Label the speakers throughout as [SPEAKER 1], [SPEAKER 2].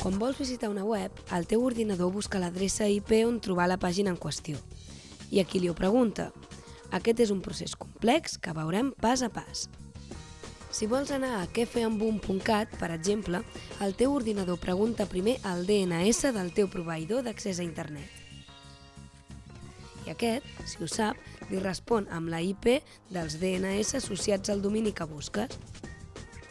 [SPEAKER 1] Quan vols visitar una web, el teu ordinador busca l'adreça IP on trobar la pàgina en qüestió. I aquí li ho pregunta. Aquest és un procés complex que veurem pas a pas. Si vols anar a quefeambum.cat, per exemple, el teu ordinador pregunta primer el DNS del teu proveïdor d'accés a internet. I aquest, si ho sap, li respon amb la IP dels DNS associats al domini que busques.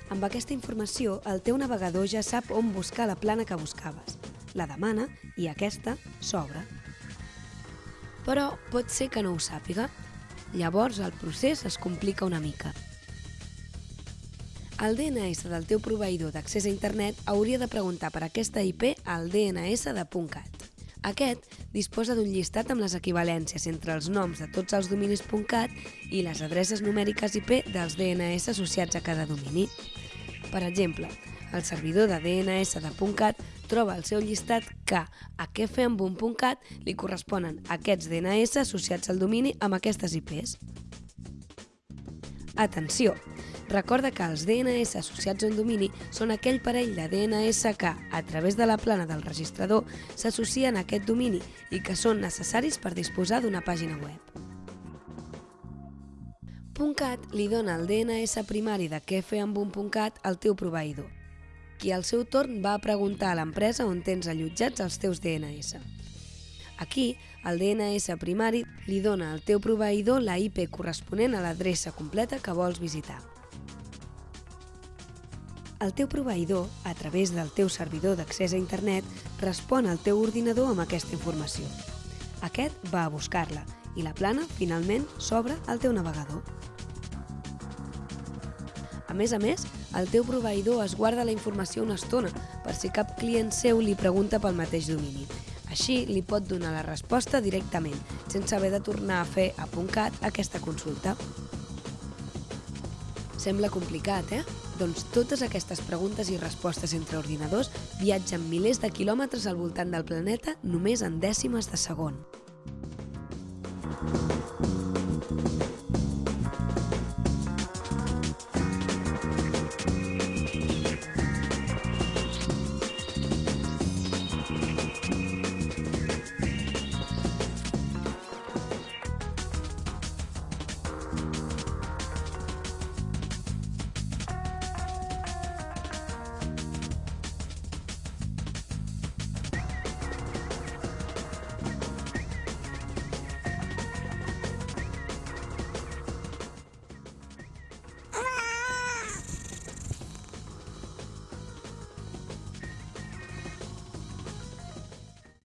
[SPEAKER 1] Amb aquesta informació, el teu navegador ja sap on buscar la plana que buscaves, la demana i aquesta s'obre. Però pot ser que no ho sàpiga. Llavors el procés es complica una mica. El DNS del teu proveïdor d'accés a internet hauria de preguntar per aquesta IP al DNS de .cat. Aquest disposa d'un llistat amb les equivalències entre els noms de tots els dominis .cat i les adreces numèriques IP dels DNS associats a cada domini. Per exemple, el servidor de DNS de .cat troba el seu llistat que a quefeambum.cat li corresponen aquests DNS associats al domini amb aquestes IPs. Atenció! Recorda que els DNS associats a un domini són aquell parell de DNS que, a través de la plana del registrador, s'associen a aquest domini i que són necessaris per disposar d'una pàgina web. .cat li dona el DNS primari de quefeambum.cat al teu proveïdor, qui al seu torn va preguntar a l'empresa on tens allotjats els teus DNS. Aquí, el DNS primari li dona al teu proveïdor la IP corresponent a l'adreça completa que vols visitar. El teu proveïdor, a través del teu servidor d'accés a internet, respon al teu ordinador amb aquesta informació. Aquest va a buscar-la i la plana, finalment, s'obre al teu navegador. A més a més, el teu proveïdor es guarda la informació una estona per si cap client seu li pregunta pel mateix domini. Així li pot donar la resposta directament, sense haver de tornar a fer a .cat aquesta consulta. Sembla complicat, eh? Doncs totes aquestes preguntes i respostes entre ordinadors viatgen milers de quilòmetres al voltant del planeta només en dècimes de segon.